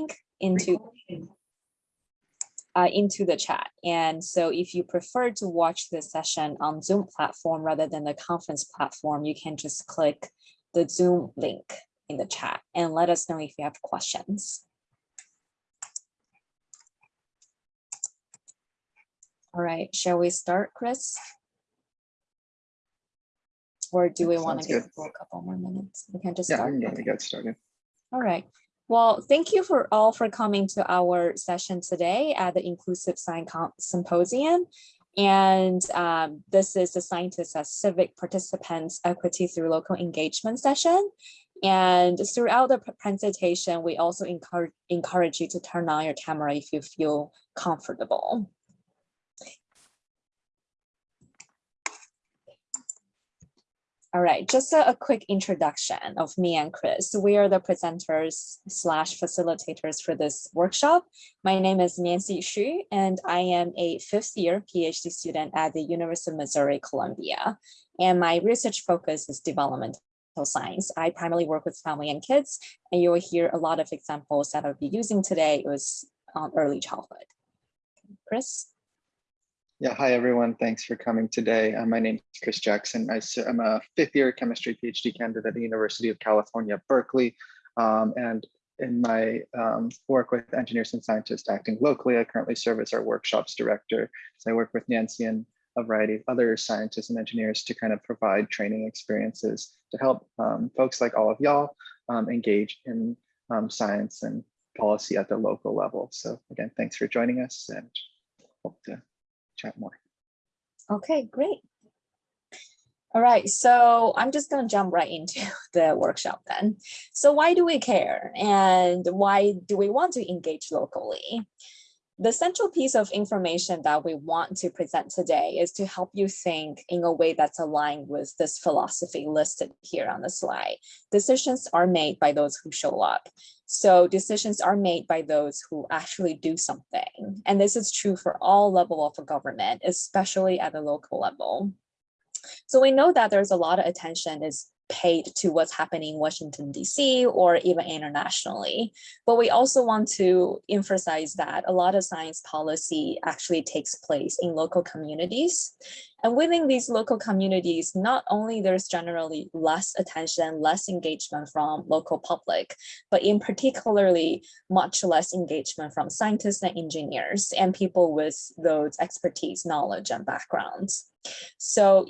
link into uh, into the chat. And so if you prefer to watch this session on Zoom platform rather than the conference platform, you can just click the Zoom link in the chat and let us know if you have questions. All right, shall we start, Chris? Or do we want to give a couple more minutes? We can just Yeah, start. I'm going to get started. All right. Well, thank you for all for coming to our session today at the Inclusive Science Com- Symposium. And um, this is the Scientists as Civic Participants Equity through Local Engagement session. And throughout the presentation, we also encourage, encourage you to turn on your camera if you feel comfortable. All right, just a, a quick introduction of me and Chris. We are the presenters slash facilitators for this workshop. My name is Nancy Xu, and I am a fifth year PhD student at the University of Missouri Columbia. And my research focus is developmental science. I primarily work with family and kids, and you will hear a lot of examples that I'll be using today It was on early childhood. Chris? Yeah, hi everyone. Thanks for coming today. Uh, my name is Chris Jackson. I, am a fifth year chemistry PhD candidate at the University of California, Berkeley. Um, and in my um, work with engineers and scientists acting locally, I currently serve as our workshops director. So I work with Nancy and a variety of other scientists and engineers to kind of provide training experiences to help um, folks like all of y'all um, engage in um, science and policy at the local level. So again, thanks for joining us and hope to chat more. Okay, great. All right, so I'm just going to jump right into the workshop then. So why do we care and why do we want to engage locally? The central piece of information that we want to present today is to help you think in a way that's aligned with this philosophy listed here on the slide. Decisions are made by those who show up. So decisions are made by those who actually do something. And this is true for all level of a government, especially at the local level. So we know that there's a lot of attention is paid to what's happening in Washington, DC, or even internationally. But we also want to emphasize that a lot of science policy actually takes place in local communities. And within these local communities, not only there's generally less attention, less engagement from local public, but in particularly much less engagement from scientists and engineers and people with those expertise, knowledge, and backgrounds. So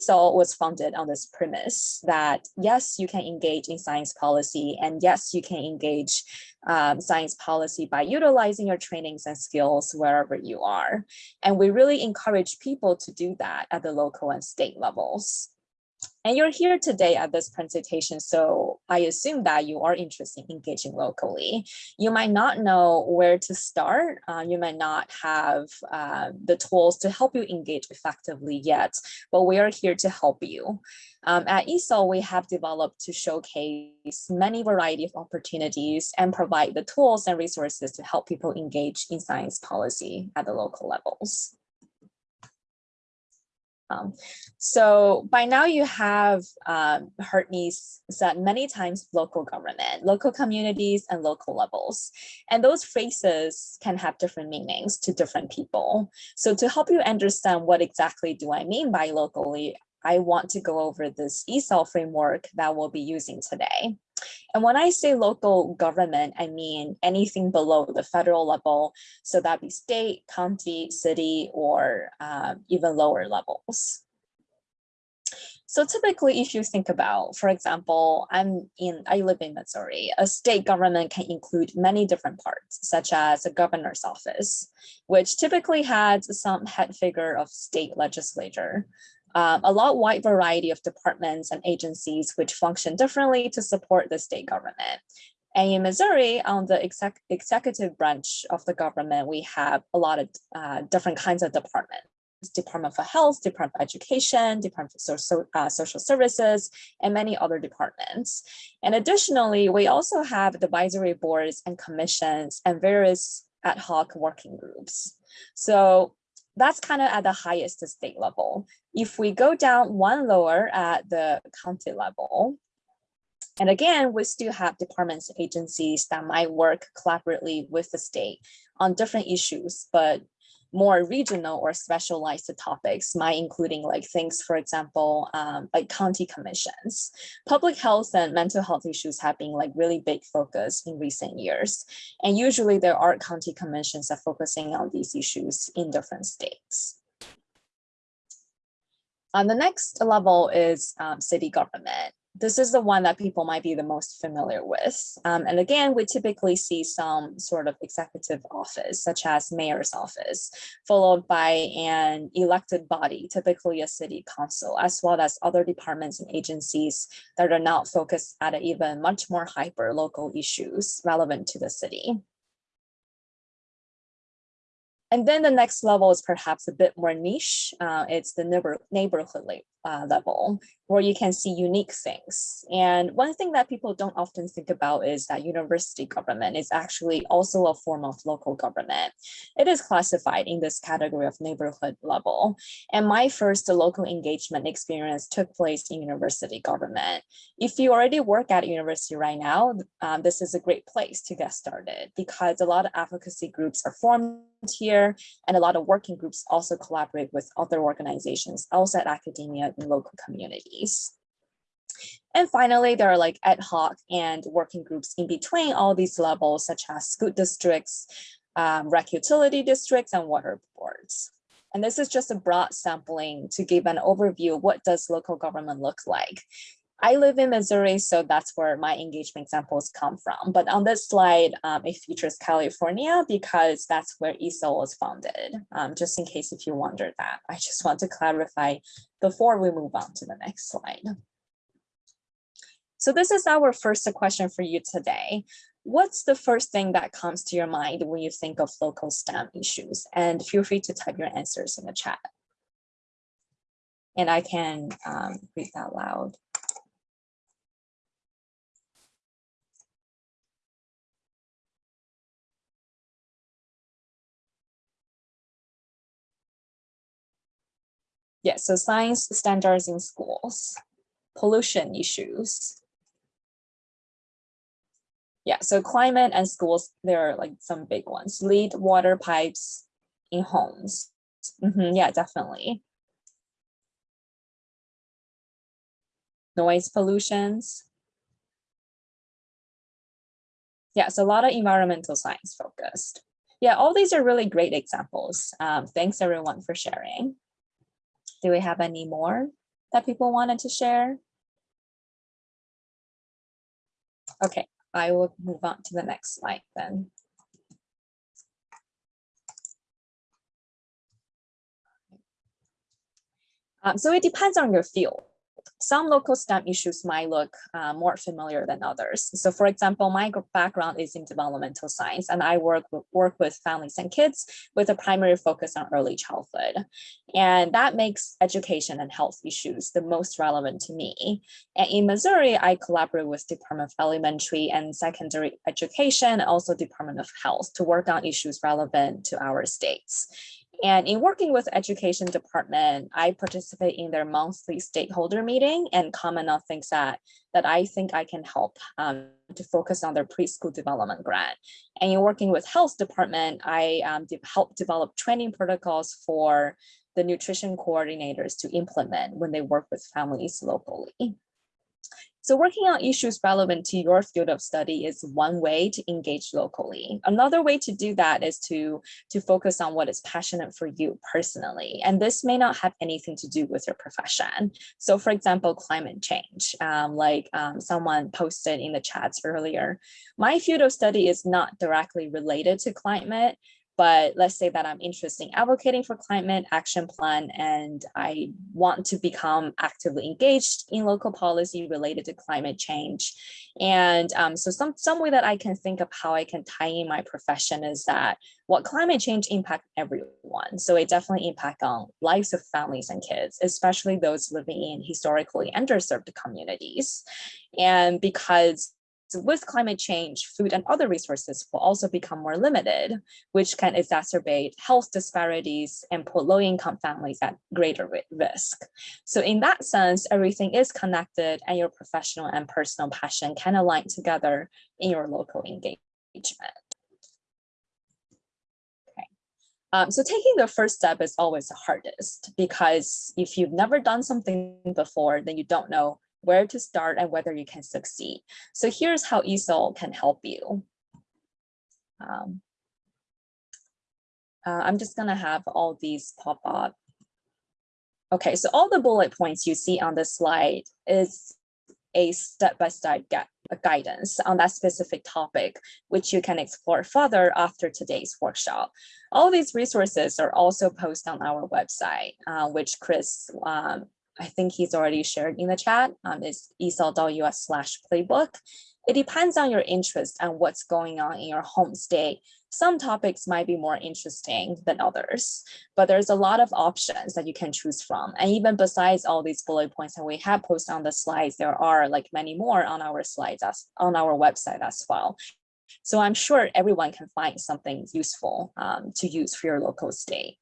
ESAL was founded on this premise that yes, you can engage in science policy and yes, you can engage um, science policy by utilizing your trainings and skills wherever you are. And we really encourage people to do that at the local and state levels. And you're here today at this presentation, so I assume that you are interested in engaging locally. You might not know where to start. Uh, you might not have uh, the tools to help you engage effectively yet, but we are here to help you. Um, at ESAL, we have developed to showcase many variety of opportunities and provide the tools and resources to help people engage in science policy at the local levels. Um, so by now you have um, heard me said many times local government, local communities and local levels. And those phrases can have different meanings to different people. So to help you understand what exactly do I mean by locally, I want to go over this ESAL framework that we'll be using today. And when I say local government, I mean anything below the federal level. So that be state, county, city, or uh, even lower levels. So typically, if you think about, for example, I'm in, I live in Missouri, a state government can include many different parts, such as a governor's office, which typically has some head figure of state legislature um, a lot wide variety of departments and agencies which function differently to support the state government. And in Missouri, on the exec executive branch of the government, we have a lot of uh, different kinds of departments. Department for Health, Department for Education, Department for uh, Social Services, and many other departments. And additionally, we also have advisory boards and commissions and various ad hoc working groups. So that's kind of at the highest state level. If we go down one lower at the county level, And again, we still have departments agencies that might work collaboratively with the state on different issues, but more regional or specialized topics might including like things, for example, um, like county commissions. Public health and mental health issues have been like really big focus in recent years. And usually there are county commissions that focusing on these issues in different states. On the next level is um, city government this is the one that people might be the most familiar with. Um, and again, we typically see some sort of executive office, such as mayor's office, followed by an elected body, typically a city council, as well as other departments and agencies that are not focused at even much more hyper local issues relevant to the city. And then the next level is perhaps a bit more niche. Uh, it's the neighbor, neighborhood uh, level where you can see unique things. And one thing that people don't often think about is that university government is actually also a form of local government. It is classified in this category of neighborhood level. And my first local engagement experience took place in university government. If you already work at university right now, um, this is a great place to get started because a lot of advocacy groups are formed here and a lot of working groups also collaborate with other organizations outside academia in local communities. And finally, there are like ad hoc and working groups in between all these levels, such as school districts, um, rec utility districts, and water boards. And this is just a broad sampling to give an overview what does local government look like. I live in Missouri, so that's where my engagement examples come from. But on this slide, um, it features California because that's where ESAL was founded, um, just in case if you wonder that. I just want to clarify before we move on to the next slide. So this is our first question for you today. What's the first thing that comes to your mind when you think of local STEM issues? And feel free to type your answers in the chat. And I can um, read that loud. Yeah, so science standards in schools, pollution issues. Yeah, so climate and schools, there are like some big ones. Lead water pipes in homes. Mm -hmm, yeah, definitely. Noise pollutions. Yeah, so a lot of environmental science focused. Yeah, all these are really great examples. Um, thanks everyone for sharing. Do we have any more that people wanted to share? Okay, I will move on to the next slide then. Um, so it depends on your field some local STEM issues might look uh, more familiar than others. So for example, my background is in developmental science and I work, work with families and kids with a primary focus on early childhood. And that makes education and health issues the most relevant to me. And in Missouri, I collaborate with Department of Elementary and Secondary Education, also Department of Health to work on issues relevant to our states. And in working with education department, I participate in their monthly stakeholder meeting and comment on things that, that I think I can help um, to focus on their preschool development grant. And in working with health department, I um, de help develop training protocols for the nutrition coordinators to implement when they work with families locally. So working on issues relevant to your field of study is one way to engage locally. Another way to do that is to, to focus on what is passionate for you personally. And this may not have anything to do with your profession. So for example, climate change, um, like um, someone posted in the chats earlier, my field of study is not directly related to climate, but let's say that I'm interested in advocating for climate action plan and I want to become actively engaged in local policy related to climate change. And um, so some, some way that I can think of how I can tie in my profession is that what climate change impact everyone. So it definitely impact on lives of families and kids, especially those living in historically underserved communities. And because with climate change, food and other resources will also become more limited, which can exacerbate health disparities and put low-income families at greater risk. So in that sense, everything is connected and your professional and personal passion can align together in your local engagement. Um, so taking the first step is always the hardest because if you've never done something before, then you don't know where to start and whether you can succeed. So here's how ESAL can help you. Um, uh, I'm just gonna have all these pop up. Okay, so all the bullet points you see on the slide is a step-by-step -step guidance on that specific topic, which you can explore further after today's workshop. All these resources are also posted on our website, uh, which Chris um, I think he's already shared in the chat, um, is esal.us slash playbook. It depends on your interest and what's going on in your home state. Some topics might be more interesting than others, but there's a lot of options that you can choose from. And even besides all these bullet points that we have posted on the slides, there are like many more on our slides as on our website as well. So I'm sure everyone can find something useful um, to use for your local state.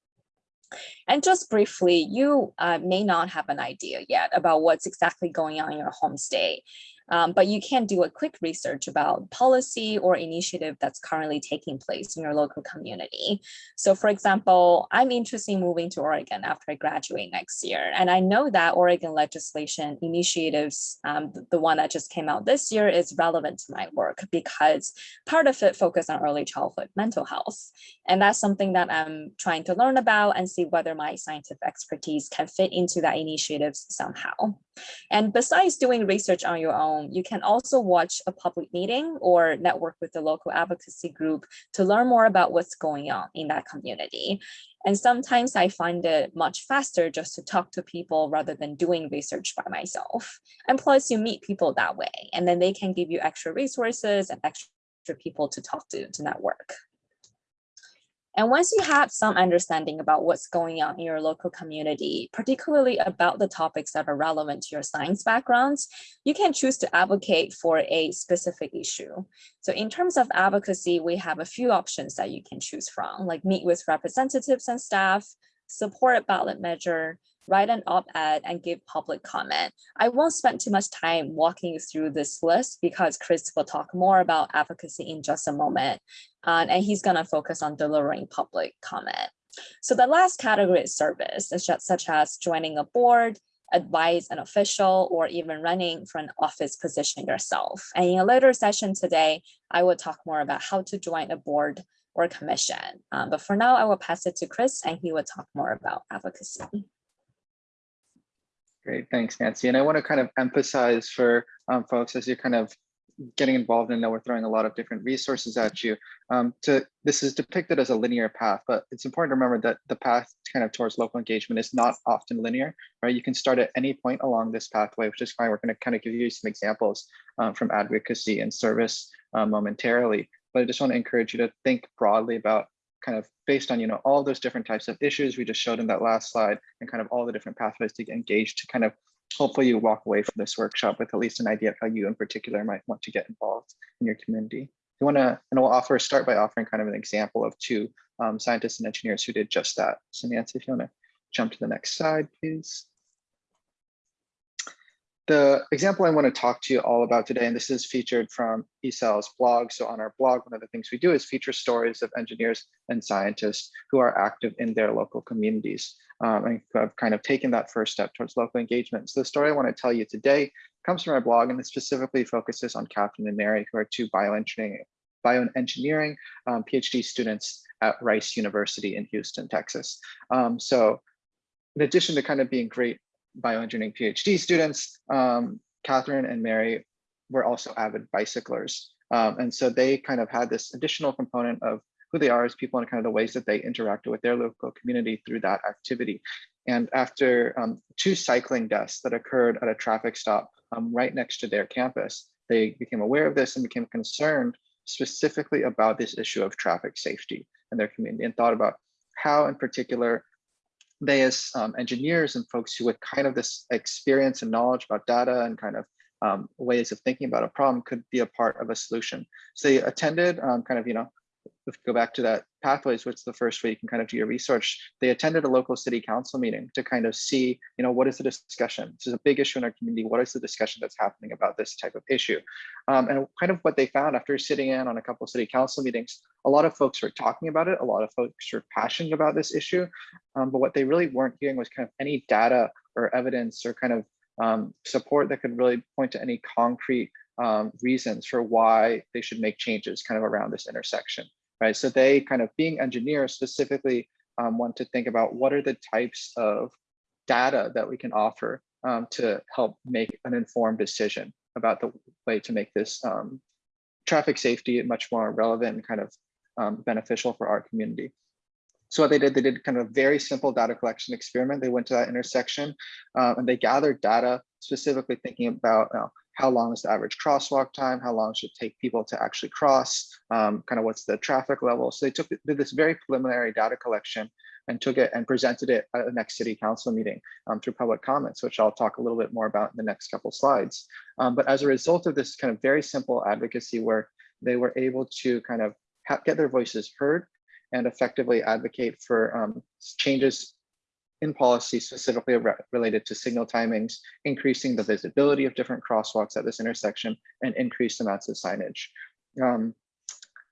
And just briefly, you uh, may not have an idea yet about what's exactly going on in your home state. Um, but you can do a quick research about policy or initiative that's currently taking place in your local community. So for example, I'm interested in moving to Oregon after I graduate next year. And I know that Oregon legislation initiatives, um, the, one that just came out this year is relevant to my work because part of it focused on early childhood mental health. And that's something that I'm trying to learn about and see whether my scientific expertise can fit into that initiatives somehow. And besides doing research on your own, you can also watch a public meeting or network with the local advocacy group to learn more about what's going on in that community. And sometimes I find it much faster just to talk to people rather than doing research by myself. And plus you meet people that way, and then they can give you extra resources and extra people to talk to to network. And once you have some understanding about what's going on in your local community, particularly about the topics that are relevant to your science backgrounds, you can choose to advocate for a specific issue. So in terms of advocacy, we have a few options that you can choose from, like meet with representatives and staff, support a ballot measure, write an op-ed and give public comment. I won't spend too much time walking you through this list because Chris will talk more about advocacy in just a moment. Uh, and he's gonna focus on delivering public comment. So the last category is service, such as joining a board, advise an official, or even running for an office position yourself. And in a later session today, I will talk more about how to join a board or commission. Um, but for now, I will pass it to Chris and he will talk more about advocacy. Great, thanks, Nancy. And I want to kind of emphasize for um, folks as you're kind of getting involved and know we're throwing a lot of different resources at you. Um, to this is depicted as a linear path, but it's important to remember that the path kind of towards local engagement is not often linear, right? You can start at any point along this pathway, which is fine. We're going to kind of give you some examples um, from advocacy and service uh, momentarily, but I just want to encourage you to think broadly about kind of based on you know all those different types of issues we just showed in that last slide and kind of all the different pathways to get engaged to kind of hopefully you walk away from this workshop with at least an idea of how you in particular might want to get involved in your community. You want to, and we'll offer, start by offering kind of an example of two um, scientists and engineers who did just that. So Nancy, if you want to jump to the next slide, please. The example I want to talk to you all about today, and this is featured from ESAL's blog. So on our blog, one of the things we do is feature stories of engineers and scientists who are active in their local communities um, and who have kind of taken that first step towards local engagement. So the story I want to tell you today comes from our blog and it specifically focuses on Catherine and Mary, who are two bioengineering, bioengineering um, PhD students at Rice University in Houston, Texas. Um, so in addition to kind of being great bioengineering PhD students, um, Catherine and Mary were also avid bicyclers. Um, and so they kind of had this additional component of who they are as people and kind of the ways that they interacted with their local community through that activity. And after um, two cycling deaths that occurred at a traffic stop um, right next to their campus, they became aware of this and became concerned specifically about this issue of traffic safety in their community and thought about how in particular they as um, engineers and folks who with kind of this experience and knowledge about data and kind of um, ways of thinking about a problem could be a part of a solution. So they attended um, kind of, you know, if you go back to that pathways, which is the first way you can kind of do your research, they attended a local city council meeting to kind of see, you know, what is the discussion? This is a big issue in our community. What is the discussion that's happening about this type of issue? Um, and kind of what they found after sitting in on a couple of city council meetings, a lot of folks were talking about it. A lot of folks were passionate about this issue. Um, but what they really weren't hearing was kind of any data or evidence or kind of um, support that could really point to any concrete um, reasons for why they should make changes kind of around this intersection right? So they kind of being engineers specifically um, want to think about what are the types of data that we can offer um, to help make an informed decision about the way to make this um, traffic safety much more relevant and kind of um, beneficial for our community. So what they did, they did kind of a very simple data collection experiment. They went to that intersection uh, and they gathered data specifically thinking about uh, how long is the average crosswalk time, how long should it take people to actually cross, um, kind of what's the traffic level. So they took did this very preliminary data collection and took it and presented it at the next city council meeting um, through public comments, which I'll talk a little bit more about in the next couple slides. Um, but as a result of this kind of very simple advocacy work, they were able to kind of get their voices heard and effectively advocate for um, changes in policy specifically re related to signal timings, increasing the visibility of different crosswalks at this intersection and increased amounts of signage. Um,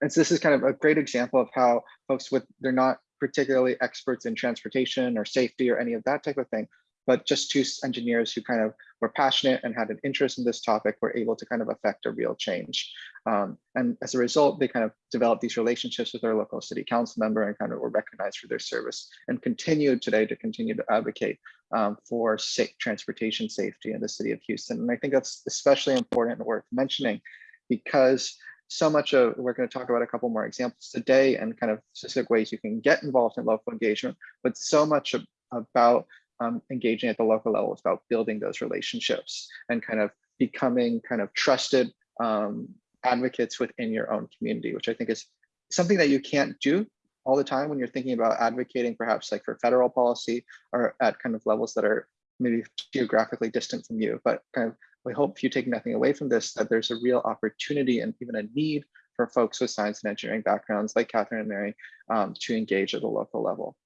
and so this is kind of a great example of how folks with, they're not particularly experts in transportation or safety or any of that type of thing, but just two engineers who kind of were passionate and had an interest in this topic were able to kind of affect a real change. Um, and as a result, they kind of developed these relationships with their local city council member and kind of were recognized for their service and continued today to continue to advocate um, for safe transportation safety in the city of Houston. And I think that's especially important and worth mentioning because so much of we're going to talk about a couple more examples today and kind of specific ways you can get involved in local engagement, but so much about um, engaging at the local level is about building those relationships and kind of becoming kind of trusted um, advocates within your own community, which I think is something that you can't do all the time when you're thinking about advocating perhaps like for federal policy or at kind of levels that are maybe geographically distant from you. But kind of we hope you take nothing away from this, that there's a real opportunity and even a need for folks with science and engineering backgrounds like Catherine and Mary um, to engage at the local level.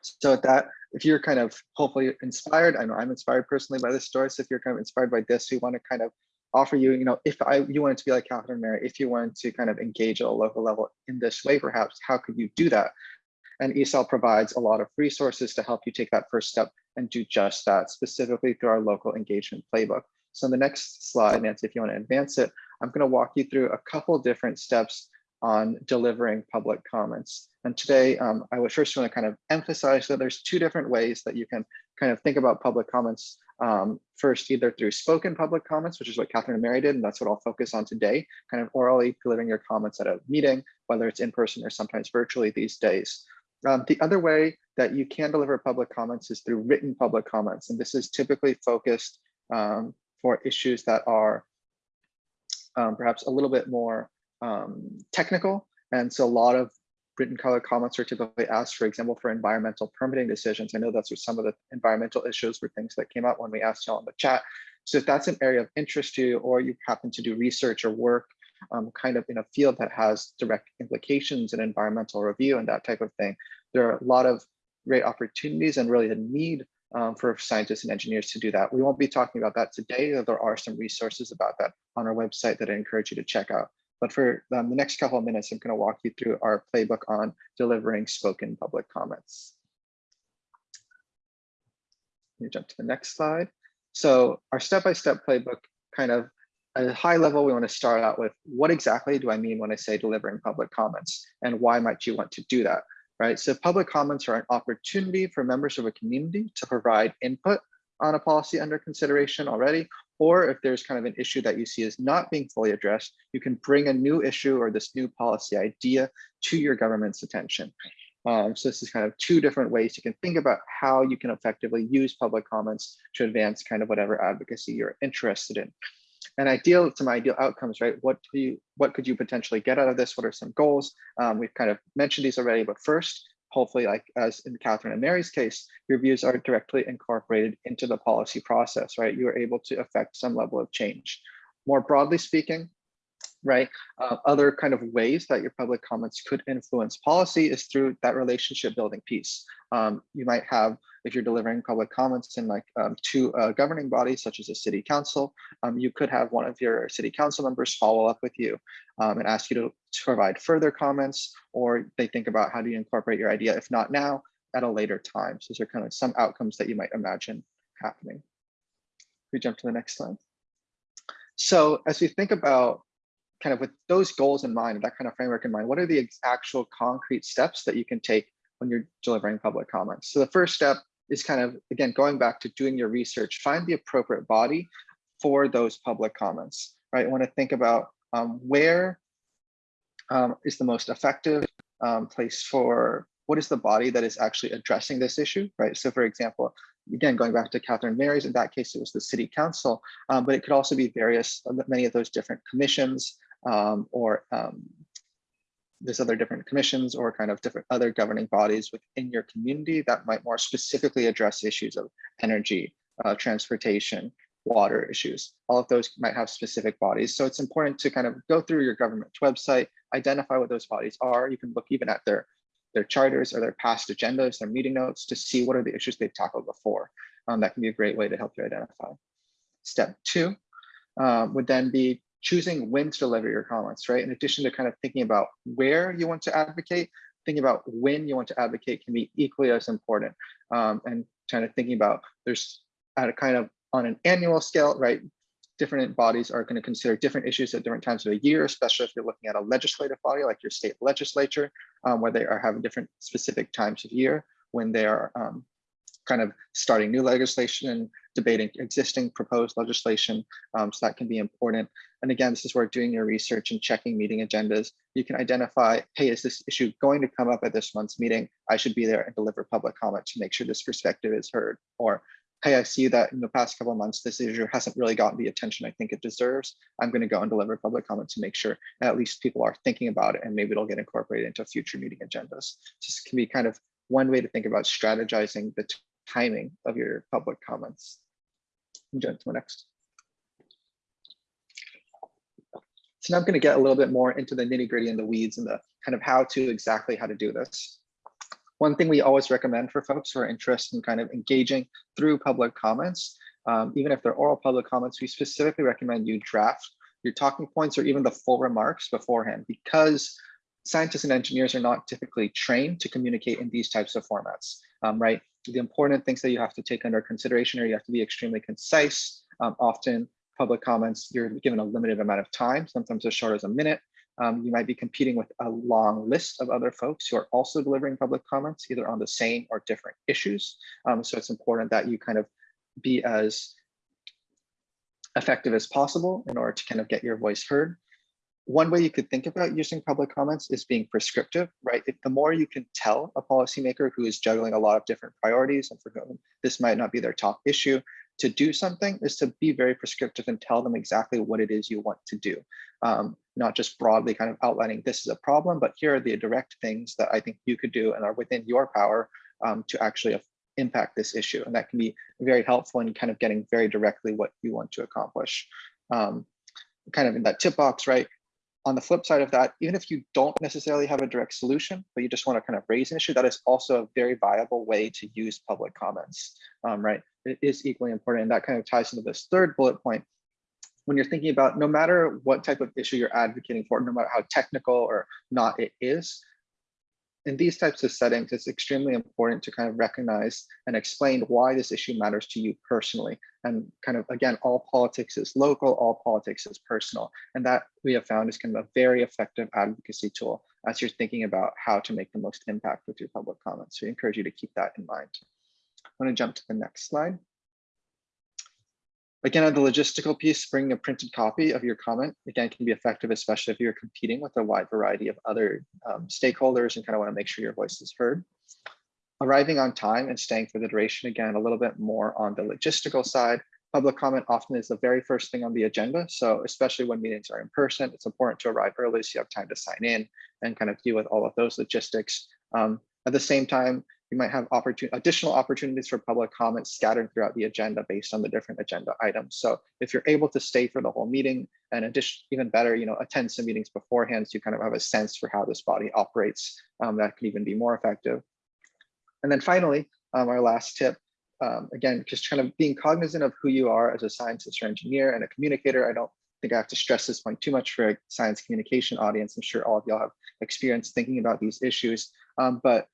So at that, if you're kind of hopefully inspired, I know I'm inspired personally by this story. So if you're kind of inspired by this, we want to kind of offer you, you know, if I you wanted to be like Catherine Mary, if you wanted to kind of engage at a local level in this way, perhaps, how could you do that? And ESAL provides a lot of resources to help you take that first step and do just that, specifically through our local engagement playbook. So in the next slide, Nancy, if you want to advance it, I'm going to walk you through a couple different steps on delivering public comments. And today, um, I would first want to kind of emphasize that there's two different ways that you can kind of think about public comments. Um, first, either through spoken public comments, which is what Catherine and Mary did, and that's what I'll focus on today, kind of orally delivering your comments at a meeting, whether it's in person or sometimes virtually these days. Um, the other way that you can deliver public comments is through written public comments, and this is typically focused um, for issues that are um, perhaps a little bit more um, technical. And so a lot of written color comments are typically asked, for example, for environmental permitting decisions. I know that's some of the environmental issues were things that came up when we asked y'all in the chat. So if that's an area of interest to you, or you happen to do research or work um, kind of in a field that has direct implications in environmental review and that type of thing, there are a lot of great opportunities and really a need um, for scientists and engineers to do that. We won't be talking about that today. Though there are some resources about that on our website that I encourage you to check out. But for um, the next couple of minutes, I'm going to walk you through our playbook on delivering spoken public comments. Let me jump to the next slide. So our step-by-step -step playbook kind of at a high level, we want to start out with what exactly do I mean when I say delivering public comments and why might you want to do that, right? So public comments are an opportunity for members of a community to provide input on a policy under consideration already, or if there's kind of an issue that you see is not being fully addressed, you can bring a new issue or this new policy idea to your government's attention. Um, so this is kind of two different ways you can think about how you can effectively use public comments to advance kind of whatever advocacy you're interested in. And ideal to my ideal outcomes, right? What do you, what could you potentially get out of this? What are some goals? Um, we've kind of mentioned these already, but first, hopefully like as in Catherine and Mary's case, your views are directly incorporated into the policy process, right? You are able to affect some level of change. More broadly speaking, right? Uh, other kind of ways that your public comments could influence policy is through that relationship building piece. Um, you might have, if you're delivering public comments in like um, to a governing body, such as a city council, um, you could have one of your city council members follow up with you um, and ask you to, to provide further comments, or they think about how do you incorporate your idea, if not now, at a later time. So those are kind of some outcomes that you might imagine happening. We jump to the next slide. So as we think about kind of with those goals in mind, that kind of framework in mind, what are the actual concrete steps that you can take when you're delivering public comments? So the first step is kind of, again, going back to doing your research, find the appropriate body for those public comments, right? I want to think about um, where um, is the most effective um, place for, what is the body that is actually addressing this issue, right? So for example, again, going back to Catherine Mary's, in that case, it was the city council, um, but it could also be various, many of those different commissions, um, or um, there's other different commissions or kind of different other governing bodies within your community that might more specifically address issues of energy, uh, transportation, water issues. All of those might have specific bodies. So it's important to kind of go through your government website, identify what those bodies are. You can look even at their, their charters or their past agendas, their meeting notes to see what are the issues they've tackled before. Um, that can be a great way to help you identify. Step two um, would then be choosing when to deliver your comments, right? In addition to kind of thinking about where you want to advocate, thinking about when you want to advocate can be equally as important. Um, and kind of thinking about there's at a kind of on an annual scale, right? Different bodies are going to consider different issues at different times of the year, especially if you're looking at a legislative body like your state legislature, um, where they are having different specific times of year when they are um, kind of starting new legislation and debating existing proposed legislation. Um, so that can be important. And again, this is where doing your research and checking meeting agendas, you can identify, hey, is this issue going to come up at this month's meeting? I should be there and deliver public comment to make sure this perspective is heard. Or, hey, I see that in the past couple months, this issue hasn't really gotten the attention I think it deserves. I'm going to go and deliver public comment to make sure at least people are thinking about it and maybe it'll get incorporated into future meeting agendas. This can be kind of one way to think about strategizing the timing of your public comments. Jump to the next. So now I'm going to get a little bit more into the nitty gritty and the weeds and the kind of how to exactly how to do this. One thing we always recommend for folks who are interested in kind of engaging through public comments, um, even if they're oral public comments, we specifically recommend you draft your talking points or even the full remarks beforehand because scientists and engineers are not typically trained to communicate in these types of formats, um, right? The important things that you have to take under consideration are you have to be extremely concise. Um, often public comments, you're given a limited amount of time, sometimes as short as a minute. Um, you might be competing with a long list of other folks who are also delivering public comments, either on the same or different issues. Um, so it's important that you kind of be as effective as possible in order to kind of get your voice heard one way you could think about using public comments is being prescriptive, right? If the more you can tell a policymaker who is juggling a lot of different priorities and for whom this might not be their top issue, to do something is to be very prescriptive and tell them exactly what it is you want to do. Um, not just broadly kind of outlining this is a problem, but here are the direct things that I think you could do and are within your power um, to actually impact this issue. And that can be very helpful in kind of getting very directly what you want to accomplish. Um, kind of in that tip box, right? On the flip side of that, even if you don't necessarily have a direct solution, but you just want to kind of raise an issue, that is also a very viable way to use public comments, um, right? It is equally important. And that kind of ties into this third bullet point. When you're thinking about no matter what type of issue you're advocating for, no matter how technical or not it is, in these types of settings, it's extremely important to kind of recognize and explain why this issue matters to you personally. And kind of, again, all politics is local, all politics is personal. And that we have found is kind of a very effective advocacy tool as you're thinking about how to make the most impact with your public comments. So we encourage you to keep that in mind. I'm gonna jump to the next slide. Again, on the logistical piece, bringing a printed copy of your comment, again, can be effective, especially if you're competing with a wide variety of other um, stakeholders and kind of want to make sure your voice is heard. Arriving on time and staying for the duration, again, a little bit more on the logistical side. Public comment often is the very first thing on the agenda. So especially when meetings are in person, it's important to arrive early so you have time to sign in and kind of deal with all of those logistics. Um, At the same time, you might have opportun additional opportunities for public comments scattered throughout the agenda based on the different agenda items. So if you're able to stay for the whole meeting and addition, even better, you know, attend some meetings beforehand so you kind of have a sense for how this body operates, um, that can even be more effective. And then finally, um, our last tip, um, again, just kind of being cognizant of who you are as a scientist or engineer and a communicator. I don't think I have to stress this point too much for a science communication audience. I'm sure all of y'all have experience thinking about these issues, um, but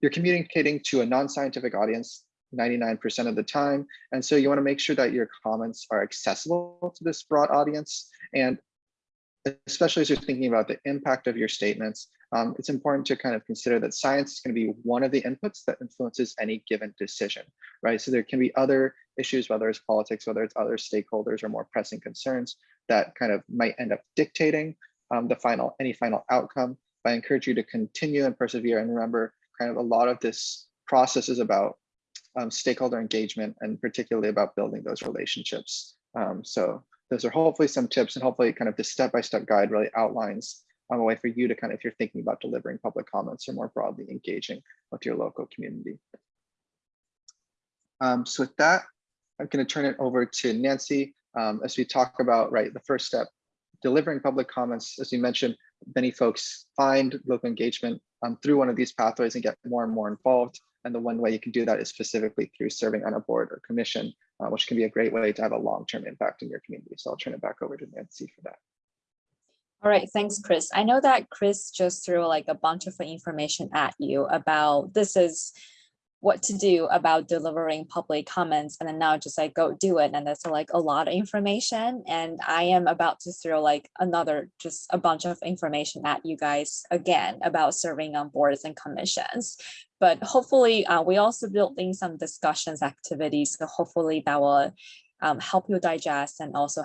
you're communicating to a non-scientific audience 99% of the time. And so you wanna make sure that your comments are accessible to this broad audience. And especially as you're thinking about the impact of your statements, um, it's important to kind of consider that science is going to be one of the inputs that influences any given decision, right? So there can be other issues, whether it's politics, whether it's other stakeholders or more pressing concerns that kind of might end up dictating um, the final, any final outcome. I encourage you to continue and persevere and remember kind of a lot of this process is about um, stakeholder engagement and particularly about building those relationships. Um, so those are hopefully some tips and hopefully kind of the step-by-step -step guide really outlines um, a way for you to kind of, if you're thinking about delivering public comments or more broadly engaging with your local community. Um, so with that, I'm going to turn it over to Nancy um, as we talk about, right, the first step, delivering public comments. As you mentioned, many folks find local engagement um, through one of these pathways and get more and more involved. And the one way you can do that is specifically through serving on a board or commission, uh, which can be a great way to have a long-term impact in your community. So I'll turn it back over to Nancy for that. All right, thanks, Chris. I know that Chris just threw like a bunch of information at you about this is what to do about delivering public comments and then now just like go do it and that's like a lot of information and I am about to throw like another just a bunch of information at you guys again about serving on boards and commissions but hopefully uh, we also building some discussions activities so hopefully that will um, help you digest and also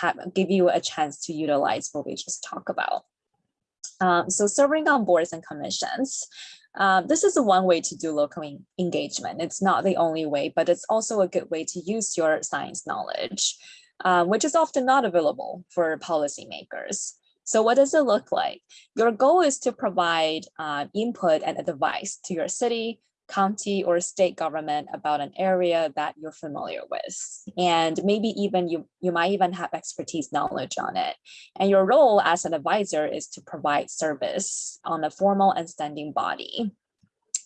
have give you a chance to utilize what we just talked about. Um, so serving on boards and commissions. Um, this is one way to do local engagement. It's not the only way, but it's also a good way to use your science knowledge, um, which is often not available for policymakers. So what does it look like? Your goal is to provide uh, input and advice to your city, county or state government about an area that you're familiar with. And maybe even you, you might even have expertise knowledge on it. And your role as an advisor is to provide service on a formal and standing body.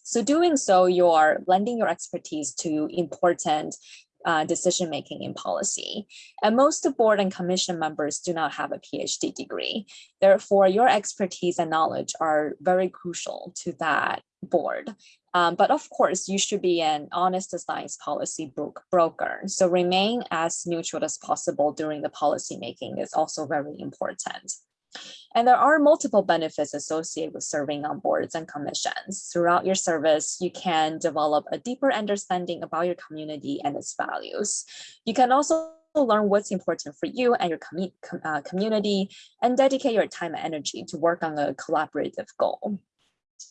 So doing so, you're lending your expertise to important uh, decision making in policy. And most board and commission members do not have a PhD degree. Therefore, your expertise and knowledge are very crucial to that board. Um, but of course, you should be an honest science policy broker. So remain as neutral as possible during the policy making is also very important. And there are multiple benefits associated with serving on boards and commissions. Throughout your service, you can develop a deeper understanding about your community and its values. You can also learn what's important for you and your com uh, community and dedicate your time and energy to work on a collaborative goal.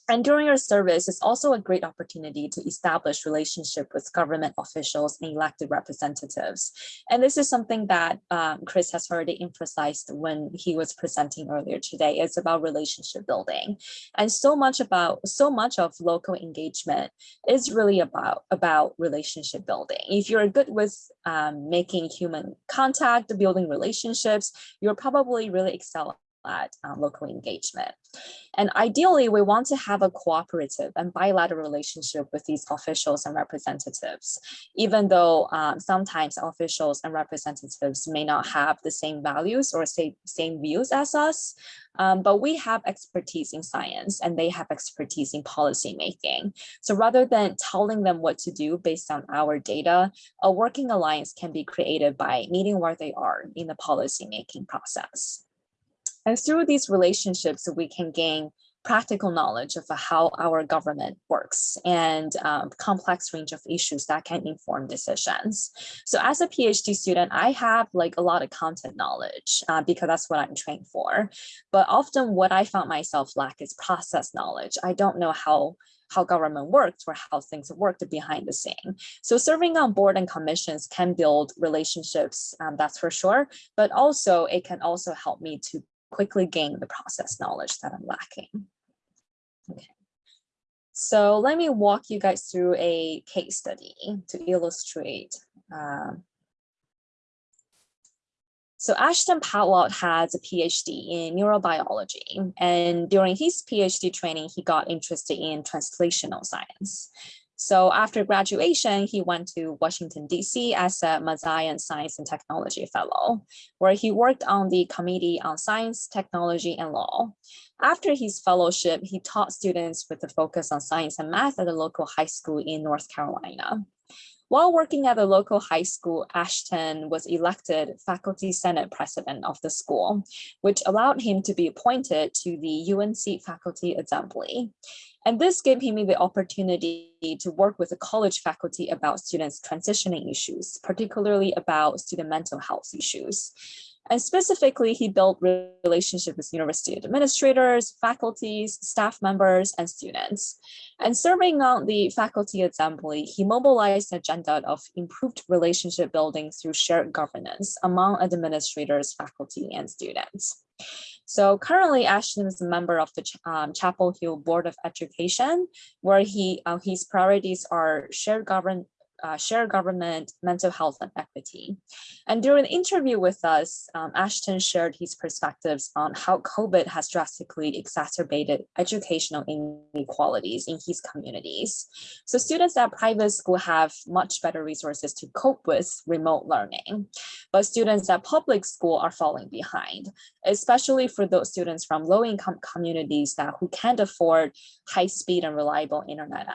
And during your service, it's also a great opportunity to establish relationship with government officials and elected representatives. And this is something that um, Chris has already emphasized when he was presenting earlier today. It's about relationship building. And so much about so much of local engagement is really about, about relationship building. If you're good with um, making human contact, building relationships, you're probably really excel at um, local engagement. And ideally, we want to have a cooperative and bilateral relationship with these officials and representatives, even though um, sometimes officials and representatives may not have the same values or say, same views as us, um, but we have expertise in science and they have expertise in policy making. So rather than telling them what to do based on our data, a working alliance can be created by meeting where they are in the policy making process. And through these relationships, we can gain practical knowledge of how our government works and um, complex range of issues that can inform decisions. So as a PhD student, I have like a lot of content knowledge uh, because that's what I'm trained for. But often what I found myself lack is process knowledge. I don't know how how government works or how things worked behind the scene. So serving on board and commissions can build relationships, um, that's for sure, but also it can also help me to quickly gain the process knowledge that I'm lacking. Okay. So let me walk you guys through a case study to illustrate. um, so Ashton Powell has a PhD in neurobiology, and during his PhD training, he got interested in translational science. So after graduation, he went to Washington, DC as a Mirzayan Science and Technology Fellow, where he worked on the Committee on Science, Technology, and Law. After his fellowship, he taught students with a focus on science and math at a local high school in North Carolina. While working at the local high school, Ashton was elected faculty senate president of the school, which allowed him to be appointed to the UNC faculty assembly. And this gave him the opportunity to work with the college faculty about students transitioning issues, particularly about student mental health issues. And specifically, he built relationships with university administrators, faculties, staff members, and students. And serving on the faculty assembly, he mobilized an agenda of improved relationship building through shared governance among administrators, faculty, and students. So currently Ashton is a member of the Ch- um, Chapel Hill Board of Education, where he uh, his priorities are shared govern uh, shared government, mental health, and equity. And during the interview with us, um, Ashton shared his perspectives on how COVID has drastically exacerbated educational inequalities in his communities. So students at private school have much better resources to cope with remote learning, but students at public school are falling behind, especially for those students from low-income communities that who can't afford high-speed and reliable internet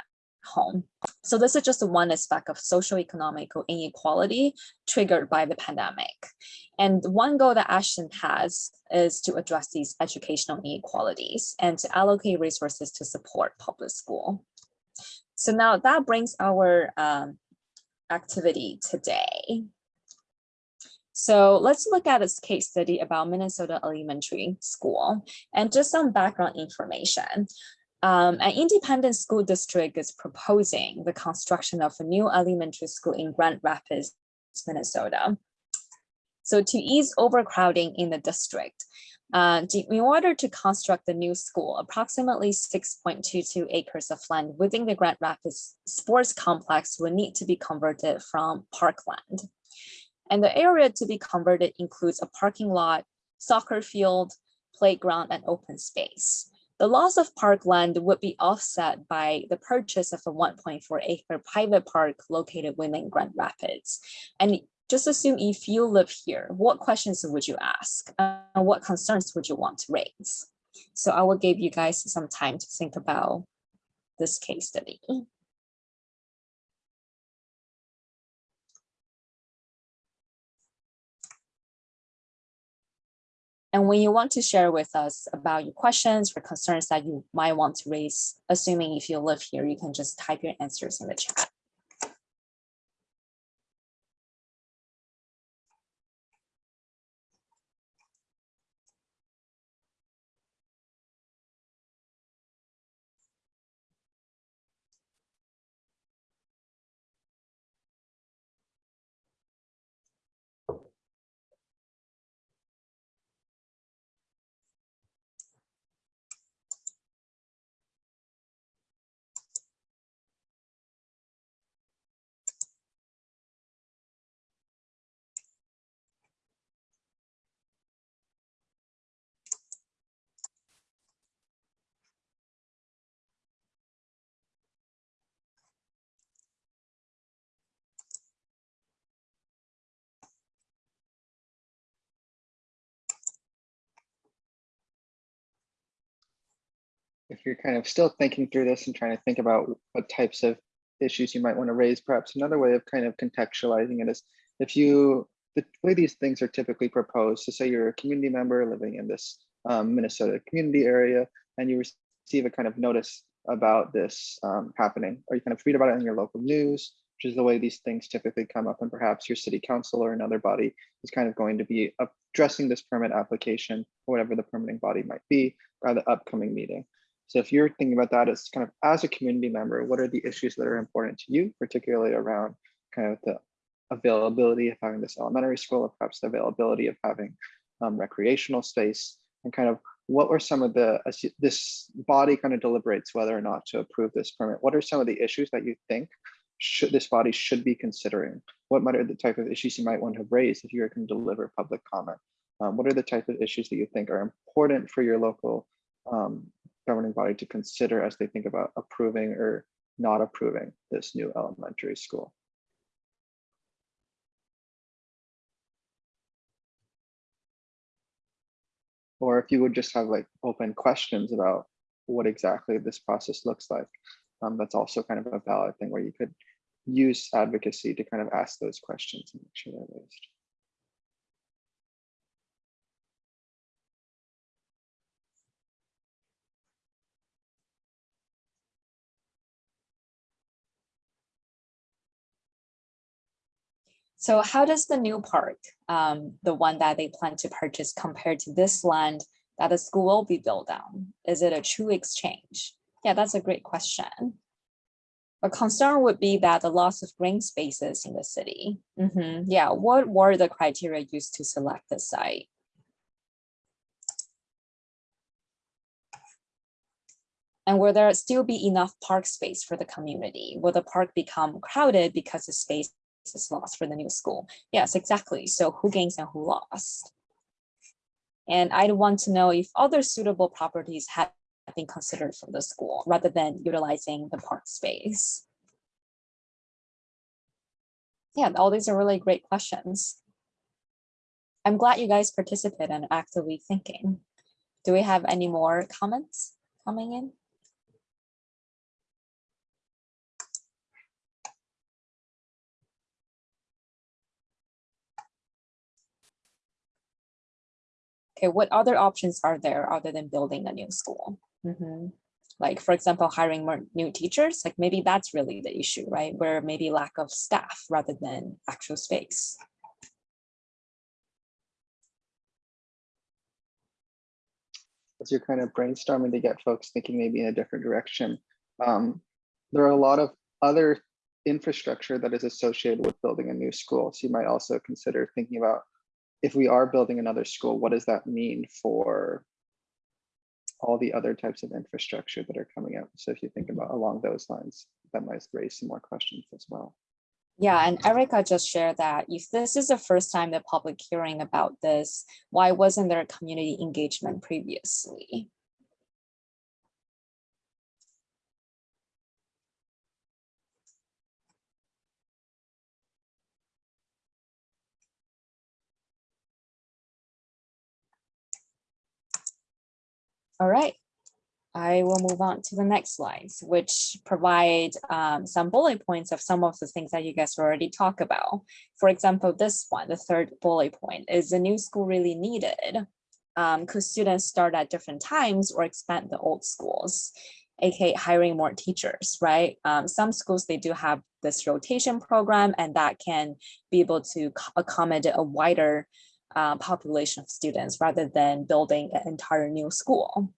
home. So this is just one aspect of socioeconomic inequality triggered by the pandemic. And one goal that Ashton has is to address these educational inequalities and to allocate resources to support public school. So now that brings our um, activity today. So let's look at this case study about Minnesota Elementary School and just some background information. Um, an independent school district is proposing the construction of a new elementary school in Grand Rapids, Minnesota. So to ease overcrowding in the district, uh, in order to construct the new school, approximately 6.22 acres of land within the Grand Rapids Sports Complex will need to be converted from parkland. And the area to be converted includes a parking lot, soccer field, playground, and open space. The loss of parkland would be offset by the purchase of a 1.4 acre private park located within Grand Rapids. And just assume if you live here, what questions would you ask? And what concerns would you want to raise? So I will give you guys some time to think about this case study. And when you want to share with us about your questions or concerns that you might want to raise, assuming if you live here, you can just type your answers in the chat. You're kind of still thinking through this and trying to think about what types of issues you might want to raise, perhaps another way of kind of contextualizing it is if you, the way these things are typically proposed, so say you're a community member living in this um, Minnesota community area and you receive a kind of notice about this um, happening, or you kind of read about it in your local news, which is the way these things typically come up, and perhaps your city council or another body is kind of going to be addressing this permit application, or whatever the permitting body might be, by the upcoming meeting. So if you're thinking about that as kind of as a community member, what are the issues that are important to you, particularly around kind of the availability of having this elementary school, or perhaps the availability of having um, recreational space, and kind of what were some of the, this body kind of deliberates whether or not to approve this permit. What are some of the issues that you think should this body should be considering? What might are the type of issues you might want to raise if you're going to deliver public comment? Um, what are the type of issues that you think are important for your local um, governing body to consider as they think about approving or not approving this new elementary school? Or if you would just have like open questions about what exactly this process looks like, um, that's also kind of a valid thing where you could use advocacy to kind of ask those questions and make sure they're raised. So how does the new park, um, the one that they plan to purchase compare to this land that the school will be built on? Is it a true exchange? Yeah, that's a great question. A concern would be that the loss of green spaces in the city. Mhm, Yeah, what were the criteria used to select the site? And will there still be enough park space for the community? Will the park become crowded because the space is lost for the new school? Yes, exactly. So who gains and who lost? And I'd want to know if other suitable properties have been considered for the school rather than utilizing the park space. Yeah, all these are really great questions. I'm glad you guys participate and actively thinking. Do we have any more comments coming in? Okay, what other options are there other than building a new school? Mhm. Like, for example, hiring more new teachers, like maybe that's really the issue, right? Where maybe lack of staff rather than actual space. as you're kind of brainstorming to get folks thinking maybe in a different direction. Um, there are a lot of other infrastructure that is associated with building a new school. So you might also consider thinking about if we are building another school, what does that mean for all the other types of infrastructure that are coming up? So if you think about along those lines, that might raise some more questions as well. Yeah, and Erica just shared that if this is the first time the public hearing about this, why wasn't there community engagement previously? All right, I will move on to the next slides, which provide um, some bullet points of some of the things that you guys already talked about. For example, this one, the third bullet point, is the new school really needed? Um, could students start at different times or expand the old schools? aka hiring more teachers, right? Um, some schools, they do have this rotation program and that can be able to accommodate a wider uh, population of students rather than building an entire new school.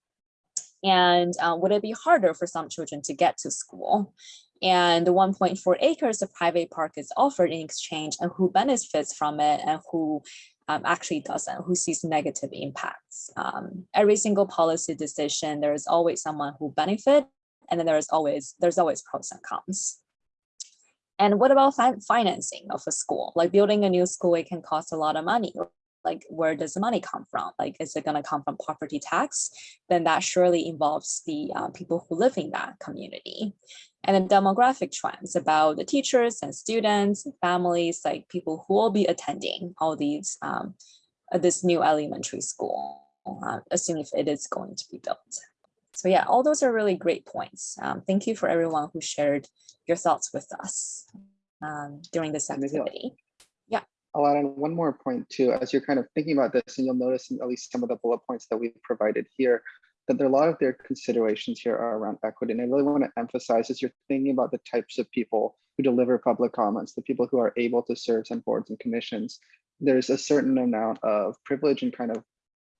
And uh, would it be harder for some children to get to school? And the 1.4 acres of private park is offered in exchange and who benefits from it and who um, actually doesn't, who sees negative impacts. Um, every single policy decision, there is always someone who benefit and then there's always, there's always pros and cons. And what about fi financing of a school? Like building a new school, it can cost a lot of money, like where does the money come from? Like, is it going to come from property tax? Then that surely involves the uh, people who live in that community. And then demographic trends about the teachers and students, families, like people who will be attending all these, um, uh, this new elementary school, uh, assuming if it is going to be built. So yeah, all those are really great points. Um, thank you for everyone who shared your thoughts with us um, during this activity. I'll add on one more point too, as you're kind of thinking about this, and you'll notice in at least some of the bullet points that we've provided here, that there are a lot of their considerations here are around equity. And I really want to emphasize as you're thinking about the types of people who deliver public comments, the people who are able to serve on boards and commissions, there's a certain amount of privilege and kind of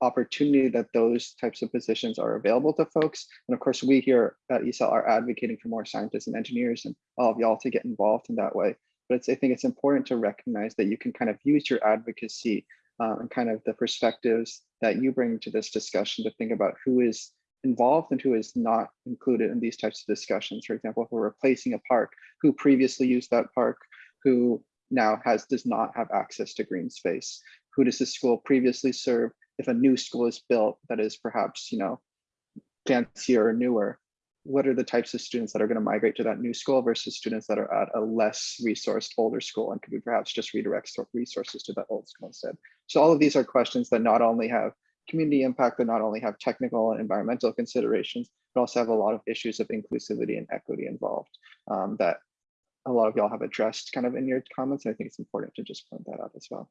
opportunity that those types of positions are available to folks. And of course, we here at ESAL are advocating for more scientists and engineers and all of y'all to get involved in that way but I think it's important to recognize that you can kind of use your advocacy uh, and kind of the perspectives that you bring to this discussion to think about who is involved and who is not included in these types of discussions. For example, if we're replacing a park, who previously used that park, who now has does not have access to green space, who does the school previously serve? If a new school is built that is perhaps, you know, fancier or newer, what are the types of students that are going to migrate to that new school versus students that are at a less resourced older school and could we perhaps just redirect resources to that old school instead. So all of these are questions that not only have community impact but not only have technical and environmental considerations but also have a lot of issues of inclusivity and equity involved um, that a lot of y'all have addressed kind of in your comments i think it's important to just point that out as well